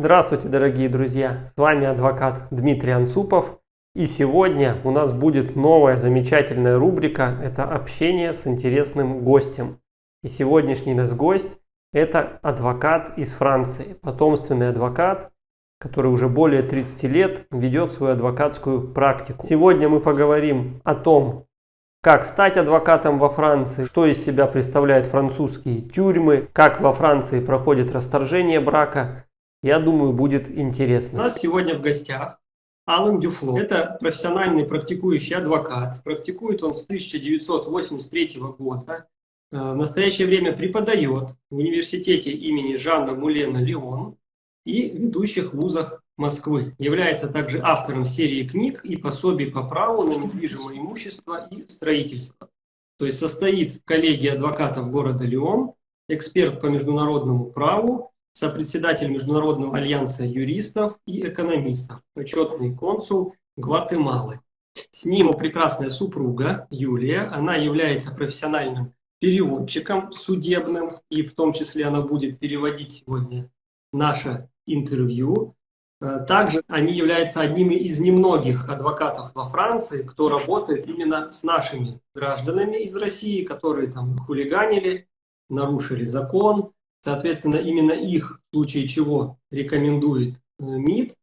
Здравствуйте, дорогие друзья! С вами адвокат Дмитрий Анцупов. И сегодня у нас будет новая замечательная рубрика. Это общение с интересным гостем. И сегодняшний наш гость – это адвокат из Франции, потомственный адвокат, который уже более 30 лет ведет свою адвокатскую практику. Сегодня мы поговорим о том, как стать адвокатом во Франции, что из себя представляют французские тюрьмы, как во Франции проходит расторжение брака. Я думаю, будет интересно. У нас сегодня в гостях Алан Дюфло. Это профессиональный практикующий адвокат. Практикует он с 1983 года. Э, в настоящее время преподает в университете имени Жанна Мулена Леон и ведущих вузах Москвы. Является также автором серии книг и пособий по праву на недвижимое имущество и строительство. То есть состоит в коллегии адвокатов города Лион, эксперт по международному праву, сопредседатель Международного альянса юристов и экономистов, почетный консул Гватемалы. С ним прекрасная супруга Юлия. Она является профессиональным переводчиком судебным, и в том числе она будет переводить сегодня наше интервью. Э, также они являются одними из немногих адвокатов во Франции, кто работает именно с нашими гражданами из России, которые там хулиганили, нарушили закон. Соответственно, именно их, в случае чего, рекомендует э, МИД,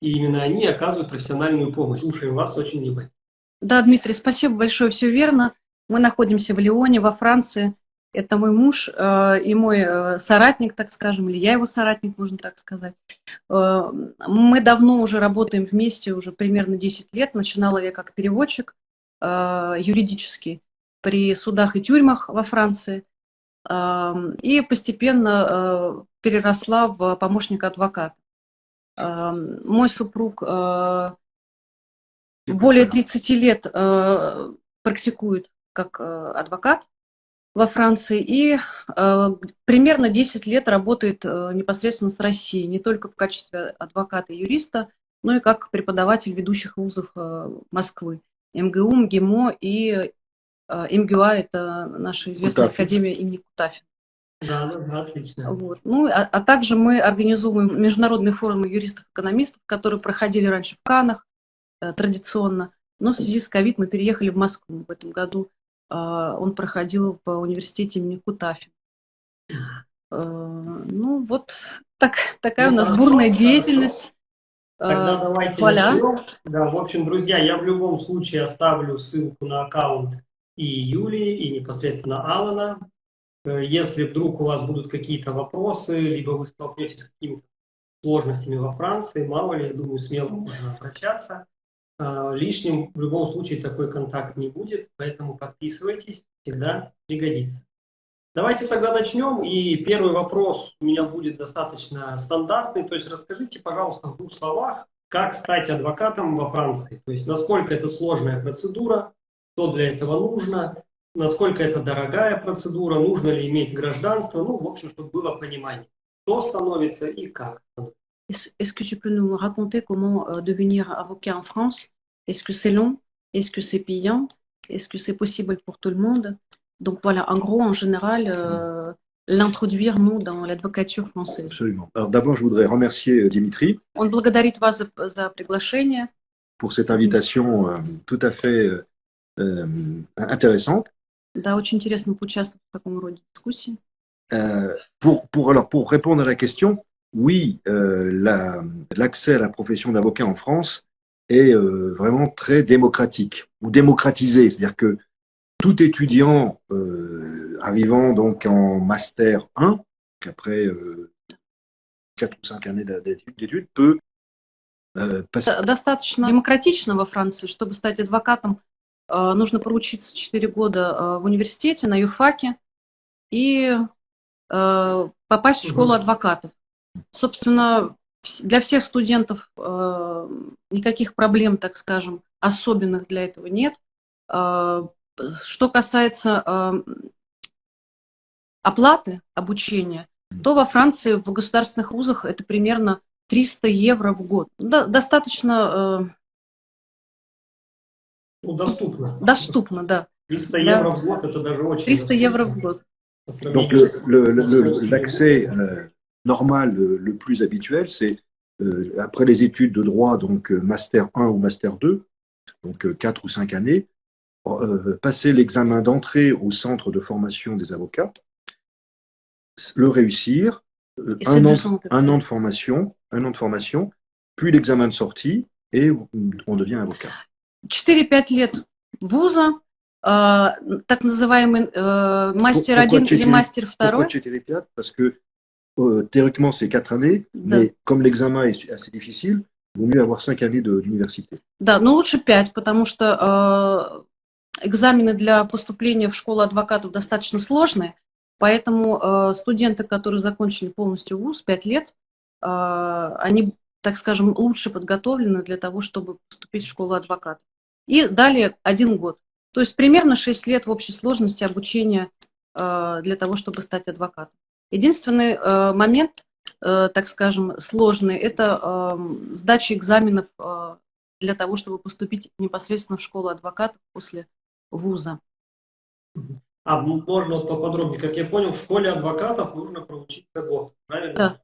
и именно они оказывают профессиональную помощь. Слушаем вас очень внимательно. Да, Дмитрий, спасибо большое, все верно. Мы находимся в Лионе, во Франции. Это мой муж э, и мой э, соратник, так скажем, или я его соратник, можно так сказать. Э, мы давно уже работаем вместе, уже примерно 10 лет. Начинала я как переводчик э, юридический при судах и тюрьмах во Франции. И постепенно э, переросла в помощника адвоката. Мой супруг э, более 30 лет э, практикует как адвокат во Франции и примерно 10 лет работает непосредственно с Россией, не только в качестве адвоката и юриста, но и как преподаватель ведущих вузов Москвы, МГУ, МГИМО и МГУА, это наша известная Кутафин. академия имени Кутафин. Да, да, отлично. Вот. Ну, а, а также мы организовываем международные форумы юристов-экономистов, которые проходили раньше в Канах э, традиционно, но в связи с ковид мы переехали в Москву в этом году а, он проходил в университете имени Кутафи. А, ну, вот так, такая ну, у нас хорошо, бурная деятельность. Тогда а, давайте Валя. начнем. Да, в общем, друзья, я в любом случае оставлю ссылку на аккаунт и Юлии, и непосредственно Алана. Э, если вдруг у вас будут какие-то вопросы, либо вы столкнетесь с какими-то сложностями во Франции, мало ли, я думаю, смело можно обращаться. А, лишним в любом случае такой контакт не будет, поэтому подписывайтесь, всегда пригодится. Давайте тогда начнем. И первый вопрос у меня будет достаточно стандартный. То есть расскажите, пожалуйста, в двух словах, как стать адвокатом во Франции. То есть насколько это сложная процедура, что для этого нужно, насколько это dорогая процедура, нужно ли иметь гражданство. Ну, в общем, чтобы было понимание, кто становится и как становится. Est-ce que tu peux nous raconter comment euh, devenir avocat en France Est-ce que c'est long Est-ce que c'est payant Est-ce que c'est possible pour tout le monde Donc voilà, en gros, en général, euh, l'introduire, nous, dans l'advocature française. Absolument. Alors d'abord, je voudrais remercier euh, Dimitri. Он благодарит вас за, за приглашение. Pour cette invitation euh, tout à fait euh, intéressante. Да, очень интересно поучаствовать в таком роде дискуссии. Euh, pour, pour, alors, pour répondre à la question, oui, euh, l'accès la, à la profession d'avocat en France est euh, vraiment très démocratique ou démocratisé. C'est-à-dire que tout étudiant euh, arrivant donc en master 1, après euh, 4 ou 5 années d'études, peut э, Достаточно демократично во Франции, чтобы стать адвокатом. Э, нужно проучиться 4 года э, в университете, на юрфаке, и попасть в школу адвокатов. Собственно, для всех студентов никаких проблем, так скажем, особенных для этого нет. Что касается оплаты обучения, то во Франции в государственных вузах это примерно 300 евро в год. До, достаточно... Ну, доступно. Доступно, да. 300 да. евро в год, это даже очень 300 евро в год. Donc l'accès normal, le, le plus habituel, c'est euh, après les études de droit, donc euh, master 1 ou master 2, donc euh, 4 ou 5 années, euh, passer l'examen d'entrée au centre de formation des avocats, le réussir, euh, Et c'est un, an, deux ans, à peu un près. an de formation, un an de formation, puis l'examen de sortie, et on devient avocat. 4-5 лет вуза, э, так называемый мастер Pourquoi 1 или мастер Pourquoi 2. Chétéré Piat Parce que euh, théoriquement, c'est 4 années, Да. mais comme l'examen est assez difficile, il vaut mieux avoir 5 années d'université. Да, но лучше 5, потому что э, экзамены для поступления в школу адвокатов достаточно сложные, поэтому э, студенты, которые закончили полностью вуз 5 лет, э, они, так скажем, лучше подготовлены для того, чтобы поступить в школу адвокатов. И далее один год. То есть примерно 6 лет в общей сложности обучения э, для того, чтобы стать адвокатом. Единственный э, момент, э, так скажем, сложный, это э, сдача экзаменов для того, чтобы поступить непосредственно в школу адвокатов после вуза. А можно вот поподробнее, как я понял, в школе адвокатов нужно проучиться год, правильно? Да.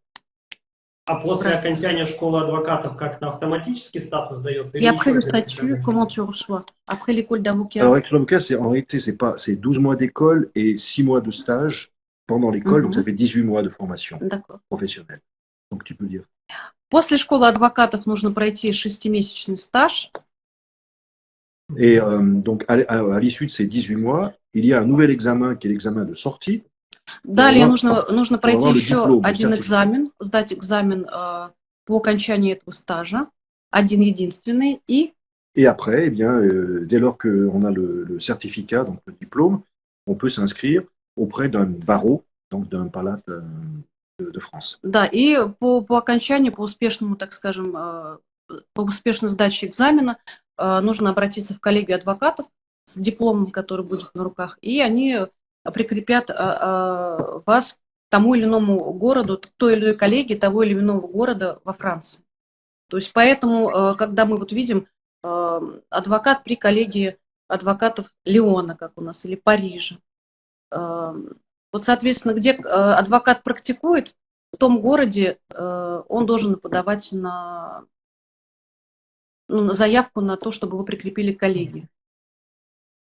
А после Правильно. окончания школы адвокатов как-то автоматически статус дается? Et или après еще le какие-то statut, задания? comment tu reçois Après l'école d'avocat Alors, avec l'avocat, c'est en réalité, c'est pas, c'est 12 mois d'école et 6 mois de stage pendant l'école, donc Mhm. ça fait 18 mois de formation D'accord. professionnelle. Donc, tu peux dire. После школы адвокатов нужно пройти шестимесячный стаж. Et euh, donc, à, à- à l'issue de ces 18 mois, il y a un nouvel examen qui est l'examen de sortie. Далее нужно, нужно пройти еще le один экзамен, сдать экзамен э, по окончании этого стажа, один единственный, и Et après, eh bien, euh, dès lors qu'on a le, le certificat, donc le diplôme, on peut s'inscrire auprès d'un barreau, donc d'un palat euh, de, de France. Да, и по, по окончанию, по успешному, так скажем, э, по успешной сдаче экзамена э, нужно обратиться в коллегию адвокатов с дипломом, который будет на руках, и они прикрепят э, э, вас к тому или иному городу, к той или иной коллегии того или иного города во Франции. То есть поэтому, э, когда мы вот видим адвокат при коллегии адвокатов Леона, как у нас, или Парижа, вот, соответственно, где адвокат практикует, в том городе он должен подавать на, ну, на заявку на то, чтобы его прикрепили к коллегии.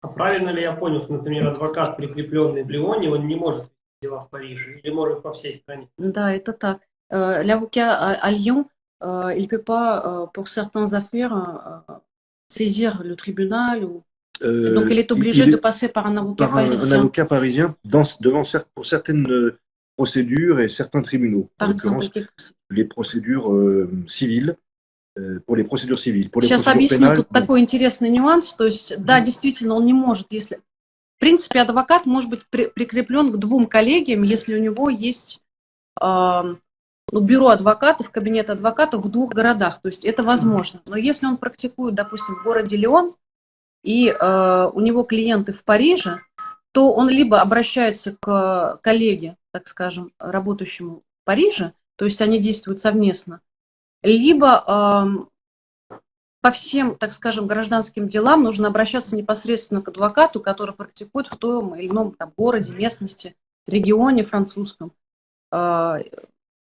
А правильно ли я понял, что, например, адвокат, прикрепленный в Лионе, он не может вести дела в Париже или может по всей стране? Да, это так. Э, L'avocat à, à Lyon, euh, il ne peut pas, euh, pour certaines affaires, euh, saisir le tribunal. Ou... Euh, Donc, il est obligé il- de passer par un avocat par un, un parisien. avocat parisien dans, devant cer- pour certaines euh, procédures et certains tribunaux. Par en exemple, l'occurrence, quelque- les procédures euh, civiles, Pour les procédures civiles. Pour les Сейчас объясню pénales, тут такой интересный нюанс. То есть, да, действительно, он не может, если... В принципе, адвокат может быть при- прикреплен к двум коллегиям, если у него есть ну, бюро адвокатов, кабинет адвокатов в двух городах. То есть это возможно. Но если он практикует, допустим, в городе Леон, и э, у него клиенты в Париже, то он либо обращается к коллеге, так скажем, работающему в Париже, то есть они действуют совместно, либо по всем, так скажем, гражданским делам нужно обращаться непосредственно к адвокату, который практикует в том или ином там, городе, местности, регионе французском. А,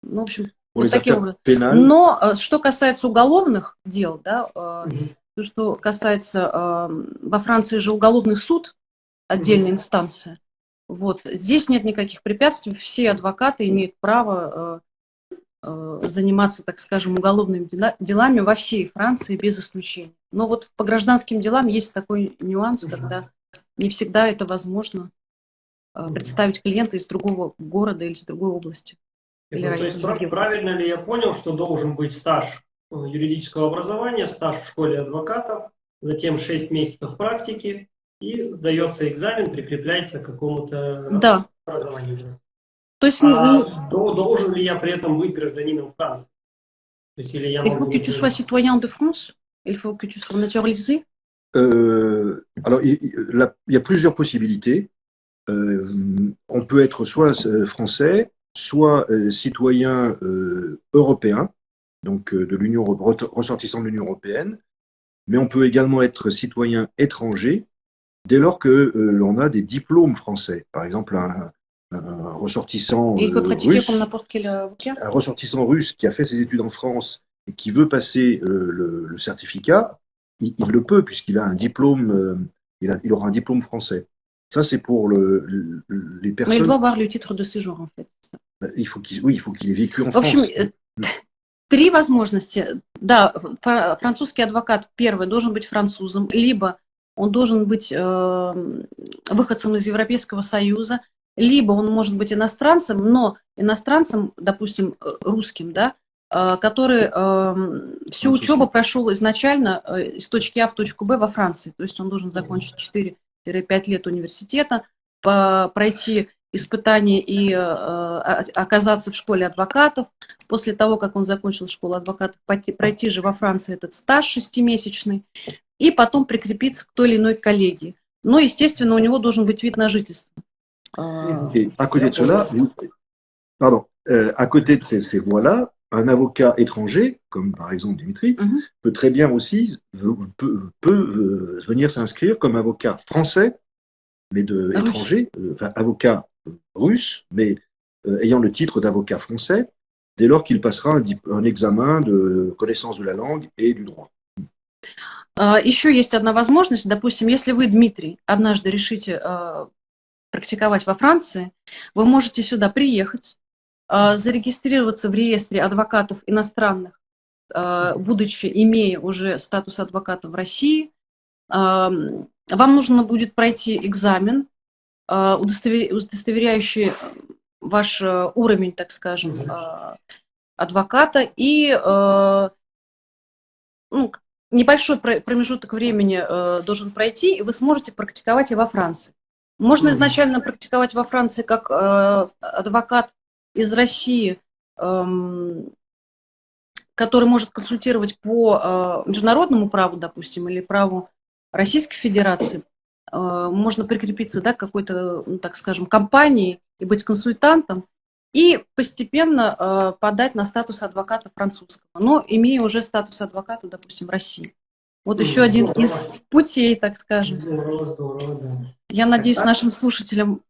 Ну, в общем, вот таким образом. Но э, что касается уголовных дел, да, э, то, что касается э, во Франции же уголовный суд, отдельная инстанция. Вот здесь нет никаких препятствий, все адвокаты имеют право заниматься, так скажем, уголовными дела- делами во всей Франции без исключения. Но вот по гражданским делам есть такой нюанс, Мгм. когда не всегда это возможно э, представить клиента из другого города или из другой области. Или Ну, то есть региона. правильно ли я понял, что должен быть стаж э, юридического образования, стаж в школе адвокатов, затем 6 месяцев практики, и сдается экзамен, прикрепляется к какому-то Да, образованию. то есть А ну, до- должен ли я при этом быть гражданином Франции? То есть, или я Il могу faut не que tu быть? sois citoyen de France. Il faut que tu sois naturalisé. Euh, alors, il, il- la- il y a plusieurs possibilités. Euh, on peut être soit euh, français, soit euh, citoyen euh, européen, donc euh, de l'Union Euro- ressortissant de l'Union européenne, mais on peut également être citoyen étranger dès lors que euh, l'on a des diplômes français. Par exemple, un, un ressortissant Et il peut euh, pratiquer russe, comme n'importe quel avocat un ressortissant russe qui a fait ses études en France et qui veut passer euh, le, le certificat, il, il le peut puisqu'il a un diplôme, euh, il, a- il aura un diplôme français. Ça, c'est pour le, le- les Mais il personnes. doit avoir le titre de séjour, en fait. c'est ça. Il faut qu'il, oui, il faut qu'il ait vécu en В общем, France. э, три возможности. Да, фра- французский адвокат первый должен быть французом, либо он должен быть э, выходцем из Европейского Союза, либо он может быть иностранцем, но иностранцем, допустим, э, русским, да, э, который э, всю учебу прошел изначально э, из точки А в точку Б во Франции. То есть он должен закончить 4-5 лет университета, по- пройти испытания и э, о- оказаться в школе адвокатов. После того, как он закончил школу адвокатов, пойти- пройти же во Франции этот стаж шестимесячный и потом прикрепиться к той или иной коллегии. Но, естественно, у него должен быть вид на жительство. Э, Et à côté de cela, vous- pardon, euh, à côté de ces, ces voies-là, un avocat étranger, comme par exemple Dimitri, Mhm. peut très bien aussi veut- peut, peut, euh, venir s'inscrire comme avocat français, mais de Ah oui. étranger, euh, enfin avocat euh, russe, mais euh, ayant le titre d'avocat français, dès lors qu'il passera un, dip- un examen de connaissance de la langue et du droit. А, Еще есть одна возможность. Допустим, если вы, Дмитрий, однажды решите э, практиковать во Франции, вы можете сюда приехать, э, зарегистрироваться в реестре адвокатов иностранных, э, будучи, имея уже статус адвоката в России. Эм, Вам нужно будет пройти экзамен, э, удостовер- удостоверяющий ваш э, уровень, так скажем, э, адвоката и э, ну, небольшой про- промежуток времени э, должен пройти, и вы сможете практиковать и во Франции. Можно изначально практиковать во Франции как э, адвокат из России, эм, который может консультировать по э, международному праву, допустим, или праву Российской Федерации. Э, можно прикрепиться да, к какой-то, ну, так скажем, компании и быть консультантом, и постепенно э, подать на статус адвоката французского, но имея уже статус адвоката, допустим, в России. Вот еще один из путей, так скажем. Здорово, здорово, да. Я надеюсь, Так. нашим слушателям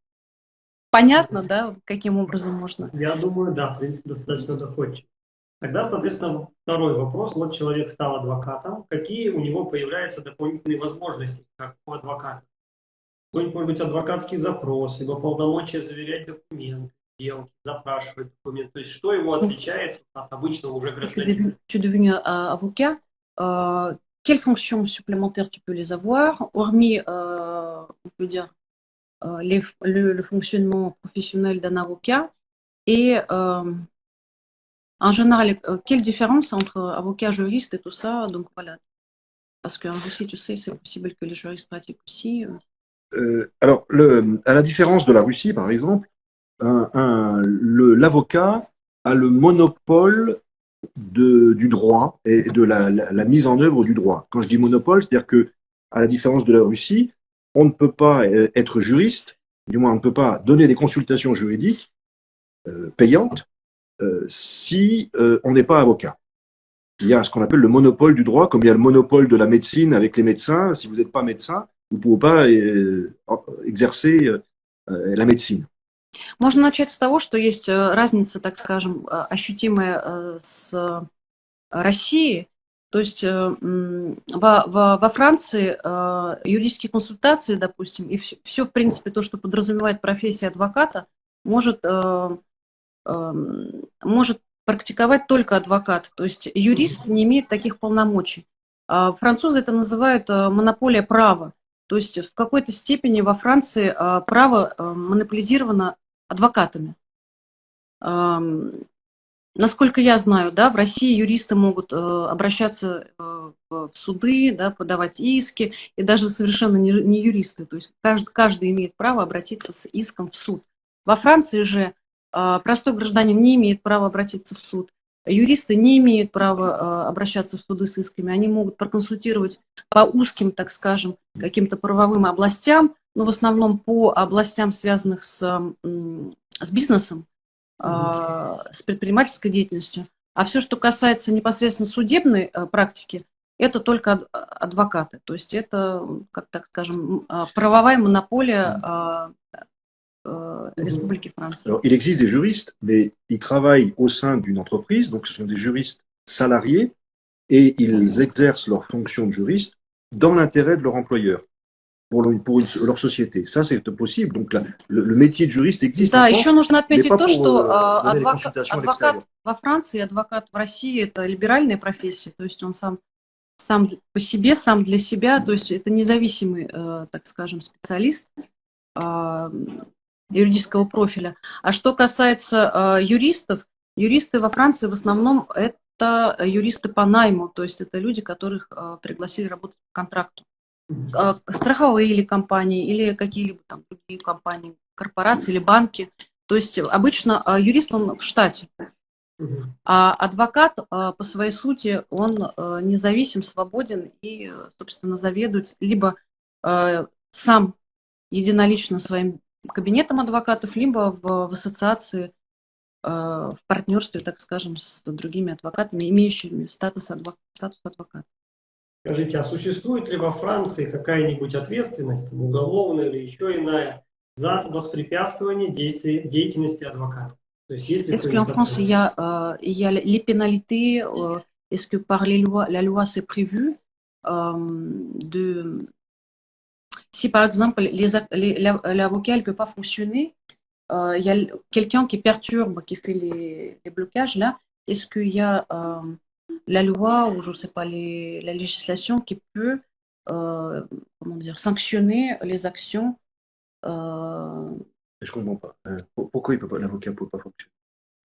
понятно, да, каким образом можно. Я думаю, да, в принципе, достаточно доходчиво. Тогда, соответственно, второй вопрос. Вот человек стал адвокатом. Какие у него появляются дополнительные возможности, как у адвоката? Какой-нибудь, может быть, адвокатский запрос, либо полномочия заверять документы, сделки, запрашивать документы. То есть, что его отличает от обычного уже Tu es гражданина? devenu- tu quelles fonctions supplémentaires tu peux les avoir, hormis, euh, on peut dire, euh, le, fonctionnement professionnel d'un avocat Et euh, en général, euh, quelle différence entre avocat, juriste et tout ça Donc voilà. Parce qu'en Russie, tu sais, c'est possible que les juristes pratiquent aussi. alors, à la différence de la Russie, par exemple, l'avocat a le monopole du droit et de la, mise en œuvre du droit. Quand je dis monopole, c'est-à-dire que, à la différence de la Russie, on ne peut pas euh, être juriste, du moins on ne peut pas donner des consultations juridiques euh, payantes euh, si on n'est pas avocat. Il y a ce qu'on appelle le monopole du droit, comme il y a le monopole de la médecine avec les médecins. Si vous n'êtes pas médecin, vous ne pouvez pas exercer la médecine. Можно начать с того, что есть э, разница, так скажем, э, ощутимая э, с Россией. То есть во, во- во Франции юридические консультации, допустим, и все, в принципе, то, что подразумевает профессия адвоката, может, может практиковать только адвокат. То есть юрист не имеет таких полномочий. А французы это называют монополия права. То есть в какой-то степени во Франции право монополизировано адвокатами. Насколько я знаю, да, в России юристы могут э, обращаться э, в суды, да, подавать иски, и даже совершенно не, юристы. То есть каждый, каждый имеет право обратиться с иском в суд. Во Франции же э, простой гражданин не имеет права обратиться в суд. Юристы не имеют права обращаться в суды с исками. Они могут проконсультировать по узким, так скажем, каким-то правовым областям, но в основном по областям, связанных с, с бизнесом, а, с предпринимательской деятельностью. А все, что касается непосредственно судебной э, практики, это только ад- адвокаты. То есть это, как так скажем, а, правовая монополия а, э, Республики Франции. Alors, il existe des juristes, mais ils travaillent au sein d'une entreprise, donc ce sont des juristes salariés, et ils exercent leur fonction de juriste dans l'intérêt de leur employeur, pour, pour une- leur société. Ça, c'est possible. Donc, la- le, le métier de juriste existe Да, France, еще нужно отметить то, pour что euh, à адвокат l'extérieur. во Франции адвокат в России это либеральная профессия, то есть он сам, сам по себе, сам для себя, то есть это независимый, э, так скажем, специалист э, юридического профиля. А что касается э, юристов, юристы во Франции в основном это юристы по найму, то есть это люди, которых э, пригласили работать по контракту. Э, страховые или компании, или какие-либо там другие компании, корпорации или банки. То есть обычно э, юрист, он в штате. А адвокат э, по своей сути, он независим, свободен и, собственно, заведует либо сам единолично своим кабинетом адвокатов, либо в, в ассоциации, в партнерстве, так скажем, с другими адвокатами, имеющими статус, адвок- статус адвоката. Скажите, а существует ли во Франции какая-нибудь ответственность, там, уголовная или еще иная, за воспрепятствование действий, деятельности адвоката? То есть, есть ли Est-ce qu'en какое-нибудь France, il y a, euh, il y a les pénalités euh, Est-ce que par les lois, la loi, c'est prévu euh, de... Si par exemple, les ac- les- la- l'avocat ne peut pas fonctionner, euh, il y a l- quelqu'un qui perturbe, qui fait les, les blocages, là, est-ce qu'il y a euh, la loi ou je ne sais pas, les, la législation qui peut euh, comment dire, sanctionner les actions euh, Je comprends pas. Euh, pour- pourquoi il peut pas, l'avocat ne peut pas fonctionner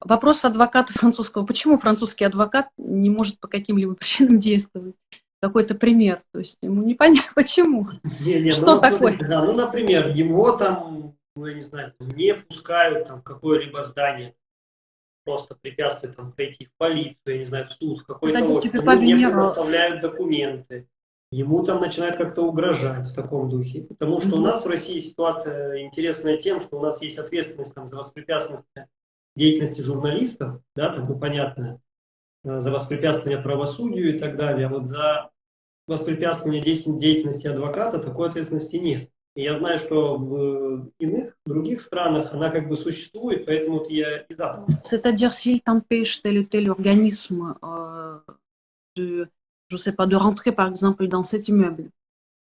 Вопрос адвоката французского. Почему французский адвокат не может по каким-либо причинам действовать? Какой-то пример. То есть ему непонятно, почему. Не, не, Что ну, такое? смотрите, Да, ну, например, его там, ну, я не знаю, не пускают там в какое-либо здание, просто препятствуют там пройти в полицию, я не знаю, в суд, в какой-то офис, ему не предоставляют документы, ему там начинают как-то угрожать в таком духе. Потому что у Мгм. нас в России ситуация интересная тем, что у нас есть ответственность там, за воспрепятствование деятельности журналистов, да, там, ну, понятно, э, за воспрепятствование правосудию и так далее, а вот за воспрепятствование деятель- деятельности адвоката такой ответственности нет. И я знаю, что в иных, других странах она как бы существует, поэтому вот я и задал. C'est-à-dire s'il t'empêche tel ou tel organisme euh, de, je sais pas, de rentrer par exemple dans cet immeuble,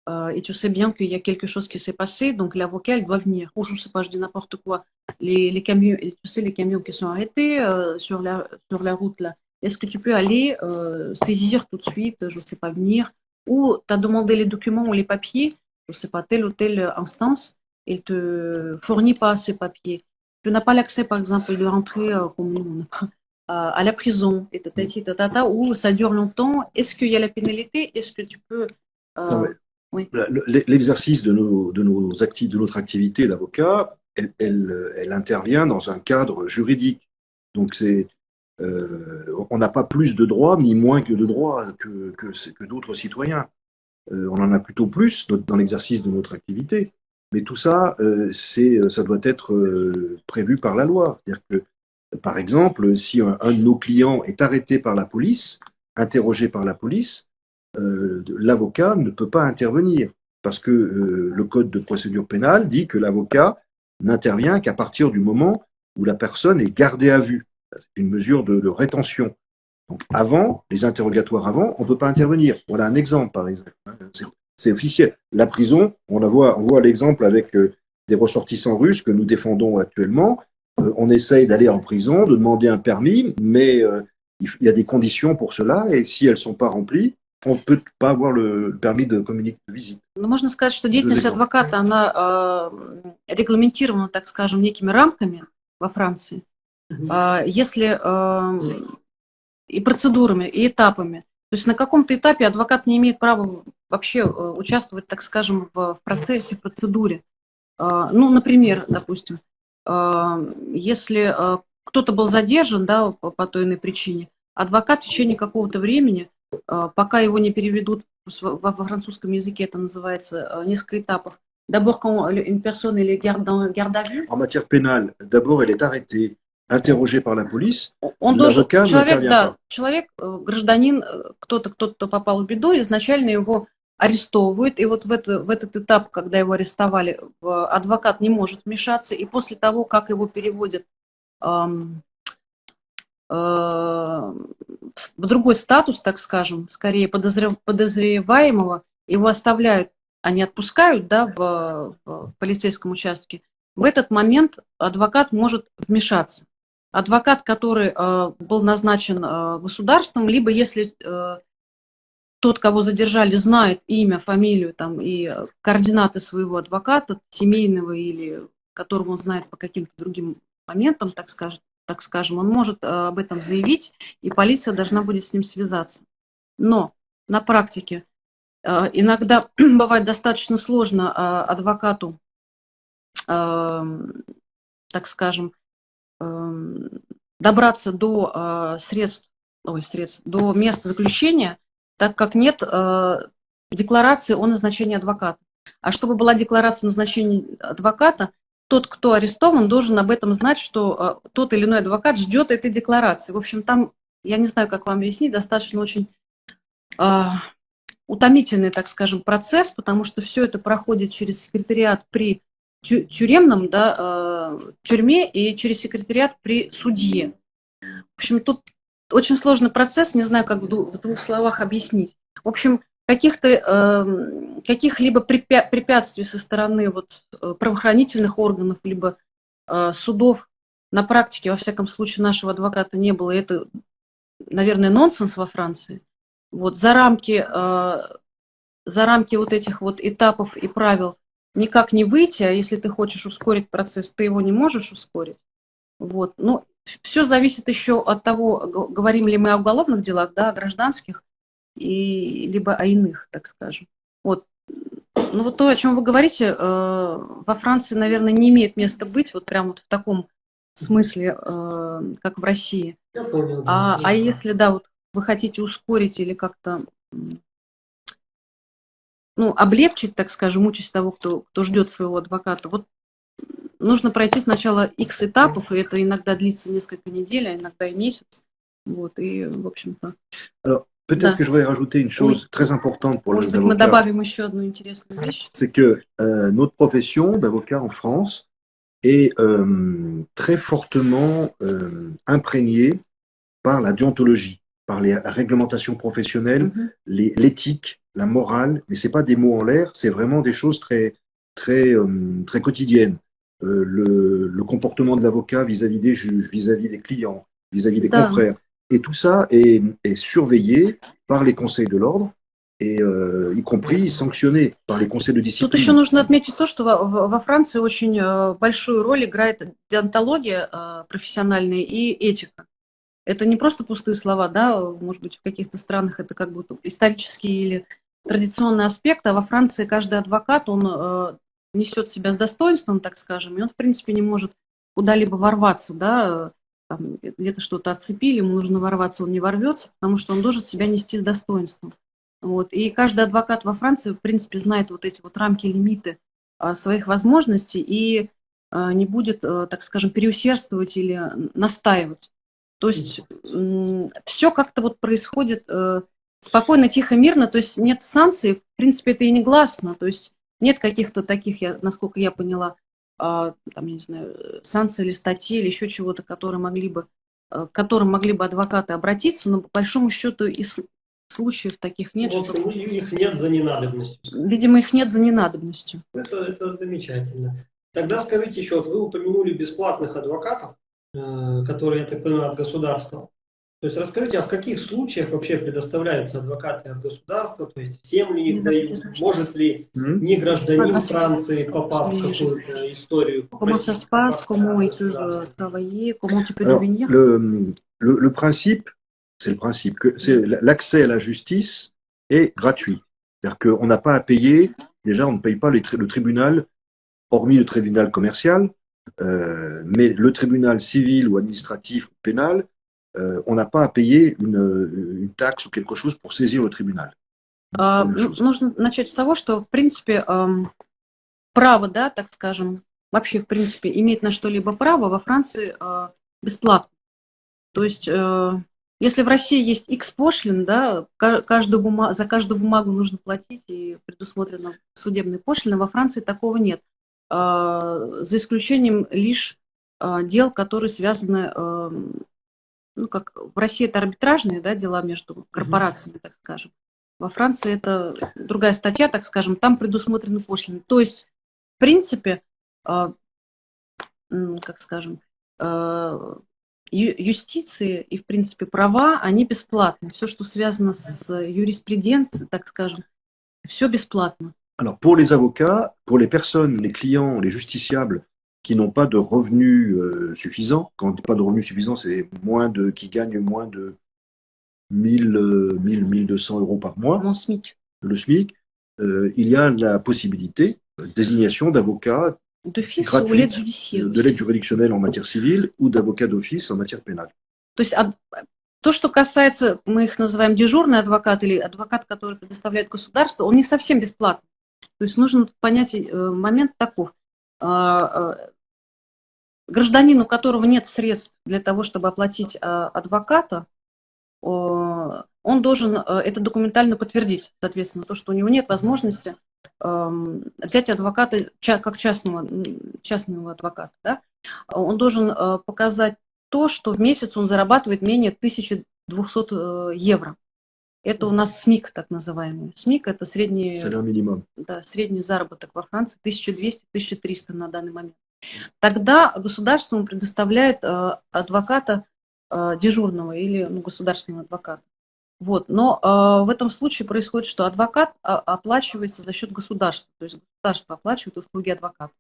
euh, et tu sais bien qu'il y a quelque chose qui s'est passé, donc l'avocat, il doit venir. Ou je sais pas, je dis n'importe quoi. Les, les camions, tu sais, les camions qui sont arrêtés euh, sur, la, sur la route là, est-ce que tu peux aller euh, saisir tout de suite, je sais pas, venir, ou tu as demandé les documents ou les papiers, Je sais pas, telle ou telle instance, il te fournit pas ces papiers. Tu n'as pas l'accès, par exemple, de rentrer euh, comme nous, à, la prison, et tatati, tatata, où ça dure longtemps. Est-ce qu'il y a la pénalité? Est-ce que tu peux. euh, oui. L'exercice de, nos, de, nos de notre activité d'avocat, elle, elle, elle intervient dans un cadre juridique. Donc, c'est, euh, on n'a pas plus de droits ni moins que de droits que, que, que d'autres citoyens. Euh, on en a plutôt plus dans- l'exercice de notre activité. Mais tout ça, euh, c'est, ça doit être euh, prévu par la loi. Par exemple, si un, de nos clients est arrêté par la police, interrogé par la police, euh, l'avocat ne peut pas intervenir parce que euh, le code de procédure pénale dit que l'avocat n'intervient qu'à partir du moment où la personne est gardée à vue. C'est une mesure de rétention. Donc avant, les interrogatoires avant, on ne peut pas intervenir. Voilà un exemple, par exemple. C'est- C'est officiel. La prison, on la voit, on voit l'exemple avec euh, des ressortissants russes que nous défendons actuellement. Euh, on essaye d'aller en prison, de demander un permis, mais euh, il il y a des conditions pour cela, et si elles ne sont pas remplies, on ne peut pas avoir le permis de communiquer de visite. Ну, можно сказать, что деятельность Языком. адвоката, она э, регламентирована, так скажем, некими рамками во Франции. А, Если э, и процедурами, и этапами. То есть на каком-то этапе адвокат не имеет права вообще э, участвовать, так скажем, в, процессе, в процедуре. А, Ну, например, допустим, а, если э, кто-то был задержан, да, по, той иной причине, адвокат в течение какого-то времени, э, пока его не переведут, во, французском языке это называется э, несколько этапов, d'abord quand une personne est garde, en garde à vue, En matière pénale, d'abord, elle est arrêtée, interrogée par la police. Он должен, человек, да, человек, э, гражданин, э, кто-то, кто-то попал в беду, изначально его арестовывают, и вот в, это, в этот этап, когда его арестовали, адвокат не может вмешаться, и после того, как его переводят эм, э, в другой статус, так скажем, скорее подозрев, подозреваемого, его оставляют, они отпускают да, в, в полицейском участке, в этот момент адвокат может вмешаться. Адвокат, который э, был назначен э, государством, либо если э, тот, кого задержали, знает имя, фамилию там, и координаты своего адвоката, семейного или которого он знает по каким-то другим моментам, так, скажем, так скажем, он может об этом заявить, и полиция должна будет с ним связаться. Но на практике иногда бывает достаточно сложно адвокату, так скажем, добраться до средств, ой, средств, до места заключения, так как нет э, декларации о назначении адвоката. А чтобы была декларация о назначении адвоката, тот, кто арестован, должен об этом знать, что э, тот или иной адвокат ждет этой декларации. В общем, там, я не знаю, как вам объяснить, достаточно очень э, утомительный, так скажем, процесс, потому что все это проходит через секретариат при тюремном да, э, тюрьме и через секретариат при судье. В общем, тут очень сложный процесс, не знаю, как в двух словах объяснить. В общем, каких-то э, каких-либо препятствий со стороны вот, э, правоохранительных органов, либо э, судов на практике, во всяком случае, нашего адвоката не было. И это, наверное, нонсенс во Франции. Вот, за рамки, за рамки вот этих вот этапов и правил никак не выйти, а если ты хочешь ускорить процесс, ты его не можешь ускорить. Вот. Ну, все зависит еще от того, говорим ли мы о уголовных делах, да, о гражданских, и, либо о иных, так скажем. Вот. Ну вот то, о чем вы говорите, э, во Франции, наверное, не имеет места быть вот прямо вот в таком смысле, э, как в России. Я понял. Да. А, а если, да, вот вы хотите ускорить или как-то ну, облегчить, так скажем, участь того, кто, кто ждет своего адвоката, вот нужно пройти сначала X этапов, и это иногда длится несколько недель, а иногда и месяц. Вот, и, в общем-то... Peut-être да. que je voudrais rajouter une chose oui. très importante pour Может les быть, avocats. мы добавим еще одну интересную вещь. C'est que euh, notre profession d'avocat en France est euh, très fortement euh, imprégnée par la déontologie, par les réglementations professionnelles, mm -hmm. l'éthique, la morale, mais c'est pas des mots en l'air, c'est vraiment des choses très, très, euh, très quotidiennes. Euh, le, le, comportement de l'avocat vis-à-vis des juges, vis-à-vis des clients, vis-à-vis des confrères. Et tout ça est, est surveillé par les conseils de l'ordre, и э, y compris sanctionné par les conseils de discipline. Тут еще нужно отметить то, что во, во Франции очень э, большую роль играет деонтология э, профессиональная и этика. Это не просто пустые слова, да, может быть, в каких-то странах это как будто исторические или традиционный аспект, а во Франции каждый адвокат, он э, несет себя с достоинством, так скажем, и он, в принципе, не может куда-либо ворваться, да, где-то что-то отцепили, ему нужно ворваться, он не ворвется, потому что он должен себя нести с достоинством. Вот. И каждый адвокат во Франции, в принципе, знает вот эти вот рамки, лимиты а, своих возможностей и а, не будет, а, так скажем, переусердствовать или настаивать. То есть все как-то вот происходит спокойно, тихо, мирно, то есть нет санкций, в принципе, это и не гласно, то есть нет каких-то таких, я, насколько я поняла, а, там, я не знаю, санкций или статей или еще чего-то, которые могли бы, э, к которым могли бы адвокаты обратиться, но по большому счету и случаев таких нет. В общем, что... их нет за ненадобностью. Видимо, их нет за ненадобностью. Это, это замечательно. Тогда скажите еще, вот вы упомянули бесплатных адвокатов, э, которые, я так понимаю, от государства. То есть расскажите, а в каких случаях вообще предоставляются адвокаты от государства, то есть всем ли их дают, может ли не гражданин Франции, попав в какую-то историю, Comment ça se passe, comment ils peuvent travailler, comment tu peux devenir le, le, le principe, c'est le principe, que c'est l'accès à la justice est gratuit. C'est-à-dire qu'on n'a pas à payer, déjà on ne paye pas les, le tribunal, hormis le tribunal commercial, euh, mais le tribunal civil ou administratif ou pénal, euh, on n'a pas à payer une, une taxe ou quelque chose pour saisir le tribunal. А, нужно начать с того, что, в принципе, право, да, так скажем, вообще, в принципе, иметь на что-либо право во Франции э, бесплатно. То есть э, Если в России есть X пошлин, да, ка- каждую бума- за каждую бумагу нужно платить и предусмотрено судебные пошлины, во Франции такого нет. А, За исключением лишь а, дел, которые связаны, ну, как в России это арбитражные да, дела между корпорациями, так скажем. Во Франции это другая статья, так скажем, там предусмотрены пошлины. То есть, в принципе, м, как скажем, ю- юстиции и, в принципе, права, они бесплатны. Все, что связано с юриспруденцией, так скажем, все бесплатно. Alors, pour les avocats, pour les personnes, les clients, les justiciables qui n'ont pas de revenus euh, suffisants, quand on dit pas de revenus suffisants, c'est moins de, qui gagnent moins de 1000, euh, 1000, 1200 euros par mois, Mon SMIC. le SMIC, euh, il y a la possibilité de désignation d'avocats D'office Gratuit. ou l'aide judiciaire. de l'aide juridictionnelle en matière civile ou d'avocats d'office en matière pénale. То есть ад- то, что касается, мы их называем дежурный адвокат или адвокат, который предоставляет государство, он не совсем бесплатный. То есть нужно понять э, момент таков. Гражданин, у которого нет средств для того, чтобы оплатить а, адвоката, он должен э, это документально подтвердить, соответственно, то, что у него нет возможности эм, взять адвоката как частного, частного адвоката. Да? Он должен э, показать то, что в месяц он зарабатывает менее 1200 э, евро. Это у нас СМИК, так называемый. СМИК – это средний, да, средний заработок во Франции, 1200-1300 на данный момент. Тогда государство ему предоставляет э, адвоката э, дежурного или ну, государственного адвоката. Вот. Но э, в этом случае происходит, что адвокат а, оплачивается за счет государства, то есть государство оплачивает услуги адвоката.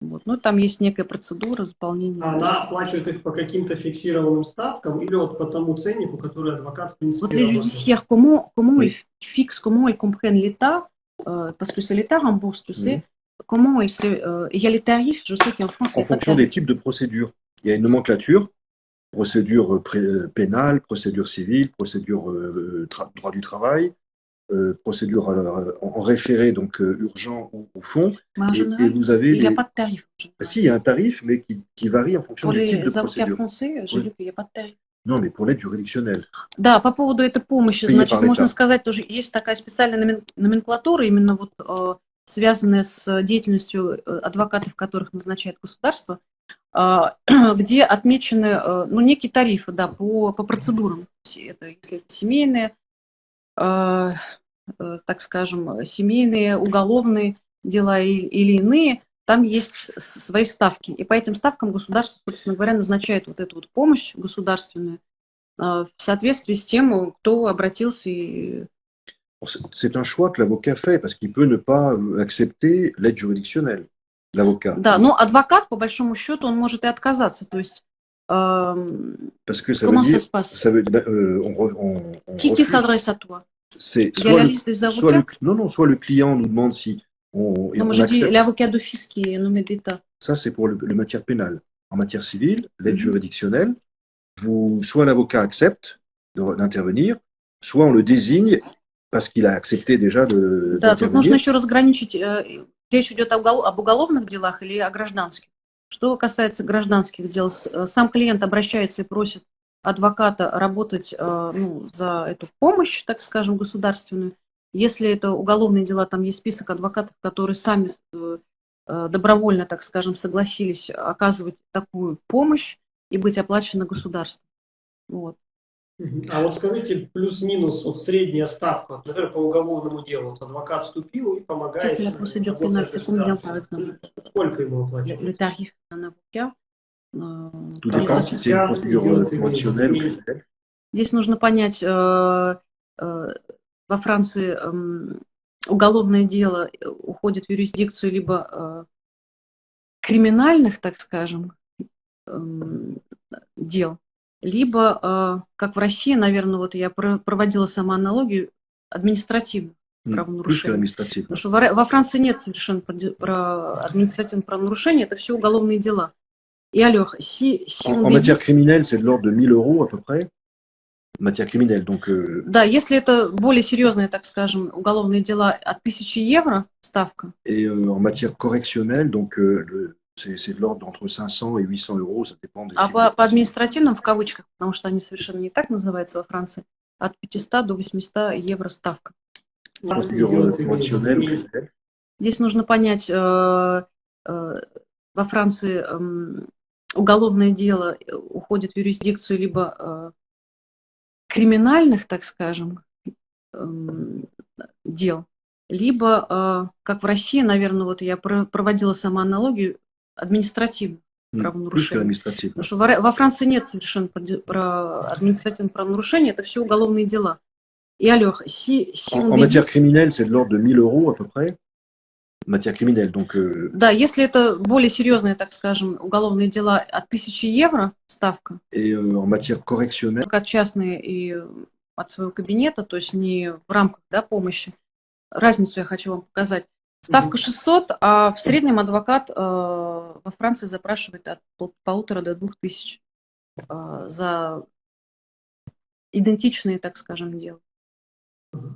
Вот. Ну, там есть некая процедура заполнения. Она оплачивает их по каким-то фиксированным ставкам или вот по тому ценнику, который адвокат в принципе работает? judiciaires, comment, comment Oui. ils fixent, comment ils comprennent l'État, euh, parce que c'est l'État rembourse, tu sais, comment ils se, euh, il y a les tarifs, je sais qu'en France, il En y a pas de fonction tarifs. des types de procédures. Il y a une nomenclature, procédure euh, pré- euh, pénale, procédure civile, procédure euh, tra- droit du travail, euh, procédure euh, en en référé, donc euh, urgent ou au fond. Mais en Et, et général, vous avez il n'y a les- pas de tarif. en général. Ah, Si, il y a un tarif, mais qui, qui varie en fonction Pour du type de les avocats procédure. français, j'ai Oui. vu qu'il n'y a pas de tarif. Non, mais pour l'aide juridictionnelle. Да, по поводу этой помощи, Принято значит, par можно l'État. сказать, тоже есть такая специальная номен- номенклатура, именно вот э, связанная с деятельностью э, адвокатов, которых назначает государство, э, где отмечены, э, ну, некие тарифы, да, по, по процедурам. Это, если это семейные, э, э, так скажем, семейные, уголовные дела или иные, там есть свои ставки. И по этим ставкам государство, собственно говоря, назначает вот эту вот помощь государственную, э, в соответствии с тем, кто обратился и c'est- C'est un choix que l'avocat fait parce qu'il peut ne pas euh, accepter l'aide juridictionnelle, l'avocat. Да, но адвокат, по большому счету, он может и отказаться. То есть, эм, Parce que ça comment veut ça dire, se passe ça veut, ben, euh, on, re- on- on Qui, qui refuse. s'adresse à toi C'est Il y a soit la le, liste des soit avocats le- non, non, soit le client nous demande si on, et Non, on moi je dis accepte. l'avocat d'office qui est nommé d'État. Ça, c'est pour le, le matière pénale. En matière civile, l'aide Mhm. juridictionnelle, vous, soit l'avocat accepte de- d'intervenir, soit on le désigne parce qu'il a accepté déjà de Да, тут нужно еще разграничить, э, речь идет об уголовных делах или о гражданских. Что касается гражданских дел, э, сам клиент обращается и просит адвоката работать э, ну, за эту помощь, так скажем, государственную. Если это уголовные дела, там есть список адвокатов, которые сами добровольно, так скажем, согласились оказывать такую помощь и быть оплачены государством. Вот. А вот скажите, плюс-минус, вот средняя ставка, например, по уголовному делу, вот адвокат вступил и помогает. Ça, c'est la procédure pénale, c'est combien, par exemple Сколько ему оплачивают? le tarif d'un avocat. Tout dépend si c'est une procédure conventionnelle ou criminelle. Здесь нужно понять, э, э, во Франции эм, уголовное дело э, уходит в юрисдикцию либо э, криминальных, так скажем, эм, дел, либо, э, как в России, наверное, вот я про- проводила сама аналогию, административных правонарушений. l'administratif. Потому что во Ра- во Франции нет совершенно административных правонарушений, это все уголовные дела. И, Алёх, si, si En, on en matière criminelle, c'est de l'ordre de 1000 euros à peu près. Matière criminelle, donc euh, Да, если это более серьезные, так скажем, уголовные дела от 1000 евро ставка, et euh, en matière correctionnelle, donc euh, le- c'est de l'ordre d'entre 500 et 800 euros, ça dépend des А по, de по административным, в кавычках, потому что они совершенно не так называются во Франции, от 500 до 800 евро ставка. Здесь нужно понять, э, э, во Франции эм, уголовное дело э, уходит в юрисдикцию либо э, криминальных, так скажем, эм, дел, либо, э, как в России, наверное, вот я про- проводила сама аналогию, административных правонарушений. l'administratif. Потому что во, во Франции нет совершенно про, про административных правонарушений, это все уголовные дела. И alors, si, si En, on en matière criminelle, c'est de l'ordre de 1000 euros à peu près. Matière criminelle, donc euh, Да, если это более серьезные, так скажем, уголовные дела от 1000 евро ставка, et euh, en matière correctionnelle, как частные и от своего кабинета, то есть не в рамках да, помощи. Разницу я хочу вам показать. Ставка 600, а в среднем адвокат э, во Франции запрашивает от пол- полутора до двух тысяч э, за идентичные, так скажем, дела.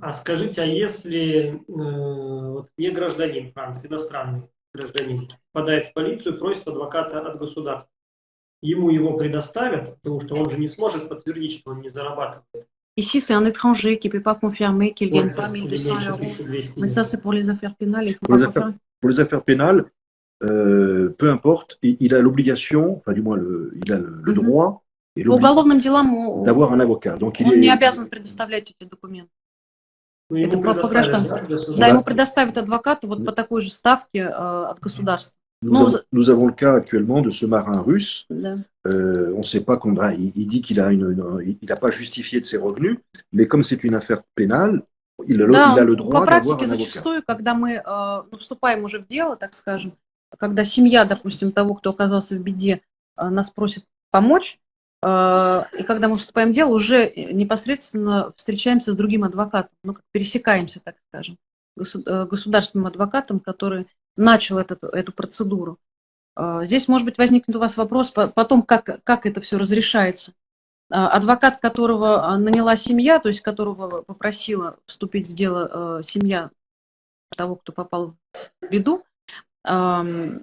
А скажите, а если э, вот не гражданин Франции, иностранный гражданин, попадает в полицию, просит адвоката от государства, ему его предоставят, потому что он же не сможет подтвердить, что он не зарабатывает. Ici, c'est un étranger qui ne peut pas confirmer qu'il ne gagne Больше pas или 1200 меньше euros. 1200 Mais ça, c'est pour les affaires pénales. Il faut Pour pas les confirmer. pour les affaires pénales, euh, peu importe, il, il a l'obligation, enfin du moins le, il a le, le Mhm. droit et По l'obligation уголовным делам о- d'avoir un avocat. Donc il он est, не обязан предоставлять эти документы. Ну, ему Это по- по предоставят, гражданству. да, государство? Да, ему предоставят адвоката вот по такой же ставке э, от государства. nous, Non, avons, vous- nous avons le cas actuellement de ce marin russe. Да. Euh, on ne sait pas combien. Il, il dit qu'il a une, une- il n'a pas justifié de ses revenus, mais comme c'est une affaire pénale, il a, le- Да, il a le по droit практике зачастую, когда мы э, ну, вступаем уже в дело, так скажем, когда семья, допустим, того, кто оказался в беде, э, нас просит помочь, э, и когда мы вступаем в дело, уже непосредственно встречаемся с другим адвокатом, ну, как пересекаемся, так скажем, э, государственным адвокатом, который начал этот, эту процедуру. Э, Здесь, может быть, возникнет у вас вопрос по- потом, как, как это все разрешается. А, Адвокат, которого а, наняла семья, то есть которого попросила вступить в дело семья того, кто попал в беду, он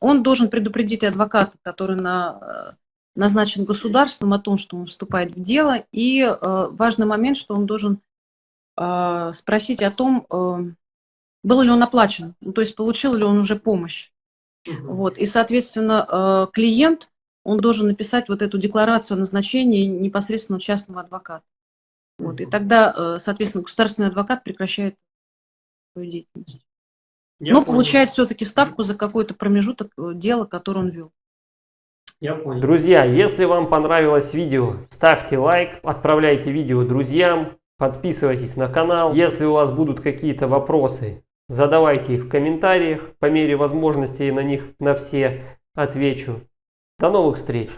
должен предупредить адвоката, который на, назначен государством о том, что он вступает в дело. И важный момент, что он должен спросить о том, был ли он оплачен, ну, то есть получил ли он уже помощь. Вот. И, соответственно, э, клиент, он должен написать вот эту декларацию о назначении непосредственно частного адвоката. Вот. И тогда, э, соответственно, государственный адвокат прекращает свою деятельность. Я Но понял. получает все-таки ставку за какой-то промежуток э, дела, который он вел. Я понял. Друзья, если вам понравилось видео, ставьте лайк, отправляйте видео друзьям, подписывайтесь на канал. Если у вас будут какие-то вопросы, задавайте их в комментариях. По мере возможностей на них на все отвечу. До новых встреч!